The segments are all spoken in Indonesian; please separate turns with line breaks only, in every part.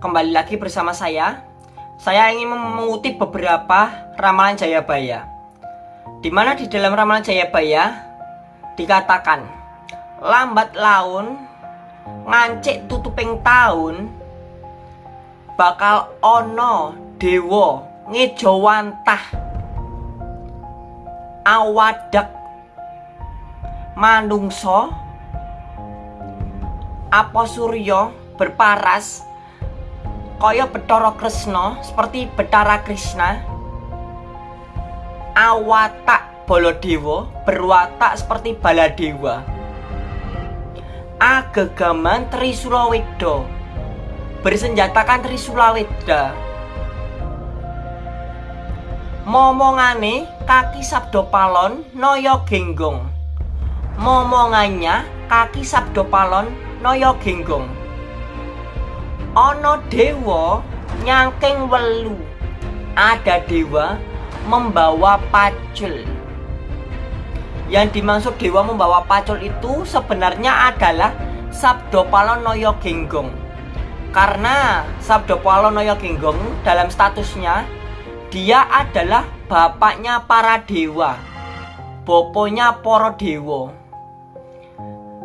kembali lagi bersama saya. Saya ingin mengutip beberapa ramalan Jayabaya. Di mana di dalam ramalan Jayabaya dikatakan, lambat laun ngancik tutuping tahun bakal ono dewo ngejawantah awadak manungso apa suryo berparas kaya Betara Kresna seperti Betara Krishna awatak Baladewa berwatak seperti Baladewa agegaman Trisula Weda bersenjatakan Trisula Weda momongane kaki Sabdo Palon Noyo Genggong momongannya kaki Sabdo Palon Noyo Genggong Ono dewa nyangking welu. Ada dewa membawa pacul. Yang dimaksud dewa membawa pacul itu sebenarnya adalah Sabdo Palonoyo Genggong. Karena Sabdo Palonoyo Genggong dalam statusnya Dia adalah bapaknya para dewa Boponya poro dewa.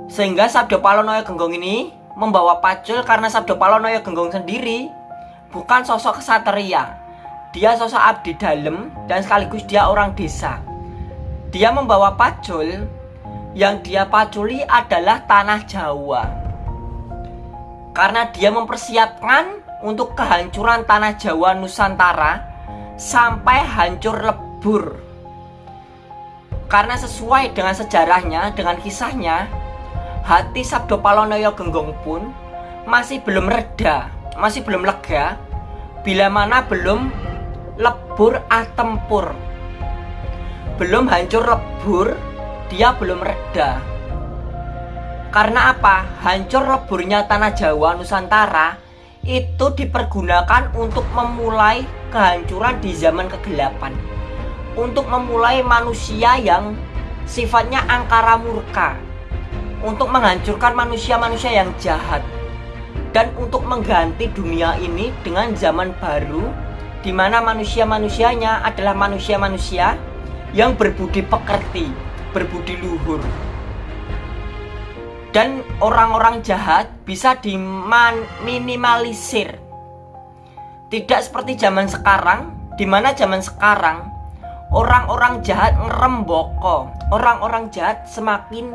Sehingga Sabdo Palonoyo Genggong ini membawa pacul karena Sabdo Palonoyo Genggong sendiri bukan sosok kesatria. Dia sosok abdi dalam dan sekaligus dia orang desa. Dia membawa pacul yang dia paculi adalah tanah Jawa. Karena dia mempersiapkan untuk kehancuran tanah Jawa Nusantara sampai hancur lebur. Karena sesuai dengan sejarahnya, dengan kisahnya, hati Sabdo Palonoyo Genggong pun masih belum reda, masih belum lega bila mana belum lebur atempur. Belum hancur lebur, dia belum reda. Karena apa? Hancur leburnya tanah Jawa Nusantara itu dipergunakan untuk memulai kehancuran di zaman kegelapan. Untuk memulai manusia yang sifatnya angkara murka untuk menghancurkan manusia-manusia yang jahat dan untuk mengganti dunia ini dengan zaman baru di mana manusia-manusianya adalah manusia-manusia yang berbudi pekerti, berbudi luhur. Dan orang-orang jahat bisa diminimalisir. Tidak seperti zaman sekarang, di mana zaman sekarang orang-orang jahat ngeremboko, orang-orang jahat semakin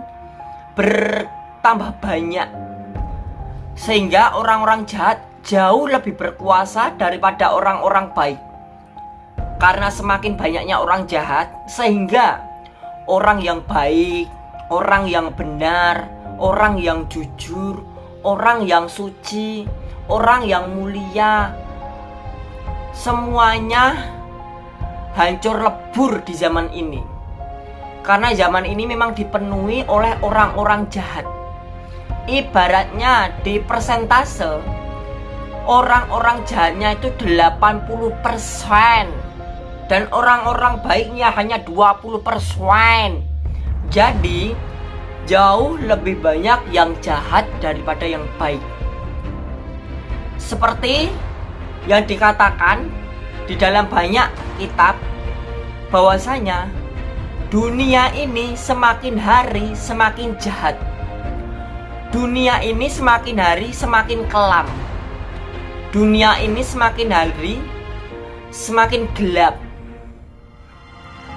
bertambah banyak. Sehingga orang-orang jahat jauh lebih berkuasa daripada orang-orang baik. Karena semakin banyaknya orang jahat sehingga orang yang baik orang yang benar orang yang jujur orang yang suci orang yang mulia semuanya hancur lebur di zaman ini karena zaman ini memang dipenuhi oleh orang-orang jahat. Ibaratnya di persentase orang-orang jahatnya itu 80% dan orang-orang baiknya hanya 20%. Jadi jauh lebih banyak yang jahat daripada yang baik. Seperti yang dikatakan di dalam banyak kitab bahwasanya Dunia ini semakin hari semakin jahat. Dunia ini semakin hari semakin kelam. Dunia ini semakin hari semakin gelap.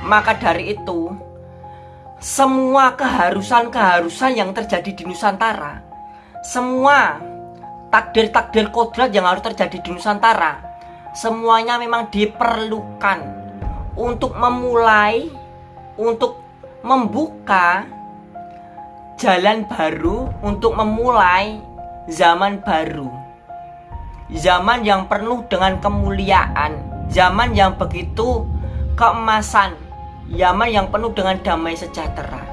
Maka dari itu, semua keharusan-keharusan yang terjadi di Nusantara, semua takdir-takdir kodrat yang harus terjadi di Nusantara, semuanya memang diperlukan untuk memulai untuk membuka jalan baru untuk memulai zaman baru. Zaman yang penuh dengan kemuliaan, zaman yang begitu keemasan, zaman yang penuh dengan damai sejahtera.